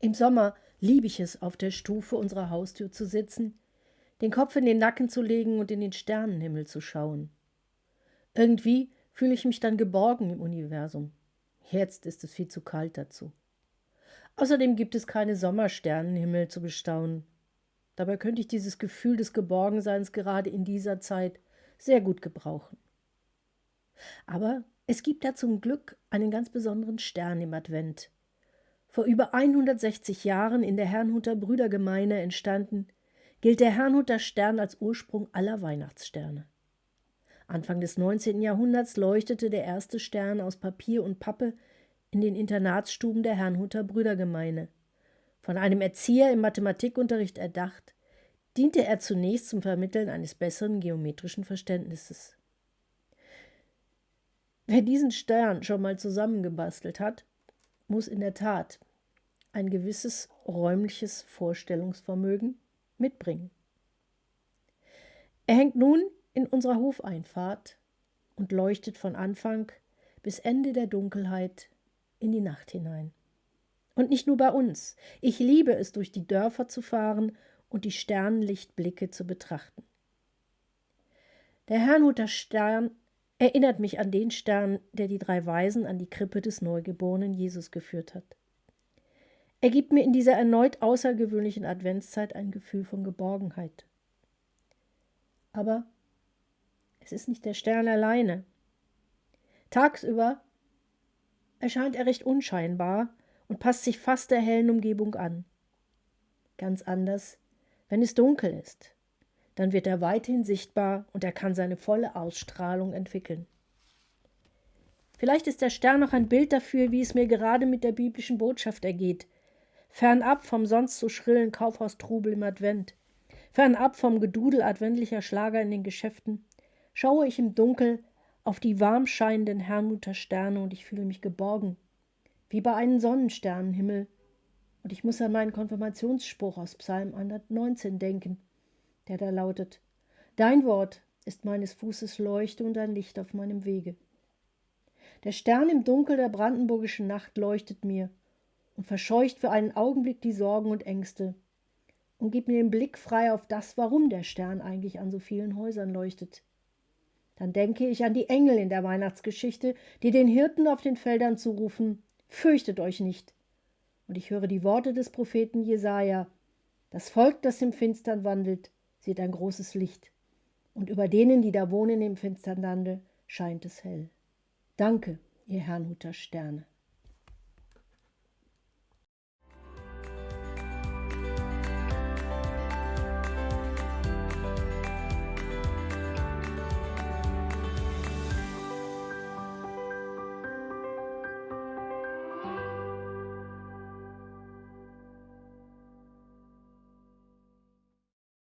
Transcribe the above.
Im Sommer liebe ich es, auf der Stufe unserer Haustür zu sitzen, den Kopf in den Nacken zu legen und in den Sternenhimmel zu schauen. Irgendwie fühle ich mich dann geborgen im Universum. Jetzt ist es viel zu kalt dazu. Außerdem gibt es keine Sommersternenhimmel zu bestaunen. Dabei könnte ich dieses Gefühl des Geborgenseins gerade in dieser Zeit sehr gut gebrauchen. Aber es gibt da zum Glück einen ganz besonderen Stern im Advent. Vor über 160 Jahren in der Herrnhuter Brüdergemeine entstanden, gilt der Herrnhuter Stern als Ursprung aller Weihnachtssterne. Anfang des 19. Jahrhunderts leuchtete der erste Stern aus Papier und Pappe in den Internatsstuben der Herrnhuter Brüdergemeine. Von einem Erzieher im Mathematikunterricht erdacht, diente er zunächst zum Vermitteln eines besseren geometrischen Verständnisses. Wer diesen Stern schon mal zusammengebastelt hat, muss in der Tat ein gewisses räumliches Vorstellungsvermögen mitbringen. Er hängt nun in unserer Hofeinfahrt und leuchtet von Anfang bis Ende der Dunkelheit in die Nacht hinein. Und nicht nur bei uns. Ich liebe es, durch die Dörfer zu fahren und die Sternenlichtblicke zu betrachten. Der Herrnhuter Stern erinnert mich an den Stern, der die drei Weisen an die Krippe des neugeborenen Jesus geführt hat. Er gibt mir in dieser erneut außergewöhnlichen Adventszeit ein Gefühl von Geborgenheit. Aber es ist nicht der Stern alleine. Tagsüber erscheint er recht unscheinbar und passt sich fast der hellen Umgebung an. Ganz anders, wenn es dunkel ist dann wird er weithin sichtbar und er kann seine volle Ausstrahlung entwickeln. Vielleicht ist der Stern noch ein Bild dafür, wie es mir gerade mit der biblischen Botschaft ergeht. Fernab vom sonst so schrillen Kaufhaustrubel im Advent, fernab vom Gedudel adventlicher Schlager in den Geschäften, schaue ich im Dunkel auf die warm scheinenden Herrnhuter Sterne und ich fühle mich geborgen, wie bei einem Sonnensternenhimmel. Und ich muss an meinen Konfirmationsspruch aus Psalm 119 denken der da lautet Dein Wort ist meines Fußes Leuchte und ein Licht auf meinem Wege. Der Stern im Dunkel der brandenburgischen Nacht leuchtet mir und verscheucht für einen Augenblick die Sorgen und Ängste und gibt mir den Blick frei auf das, warum der Stern eigentlich an so vielen Häusern leuchtet. Dann denke ich an die Engel in der Weihnachtsgeschichte, die den Hirten auf den Feldern zurufen: Fürchtet euch nicht. Und ich höre die Worte des Propheten Jesaja: Das Volk, das im Finstern wandelt, sieht ein großes Licht, und über denen, die da wohnen im finstern Lande, scheint es hell. Danke, ihr Herrnhuter Sterne.